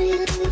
do.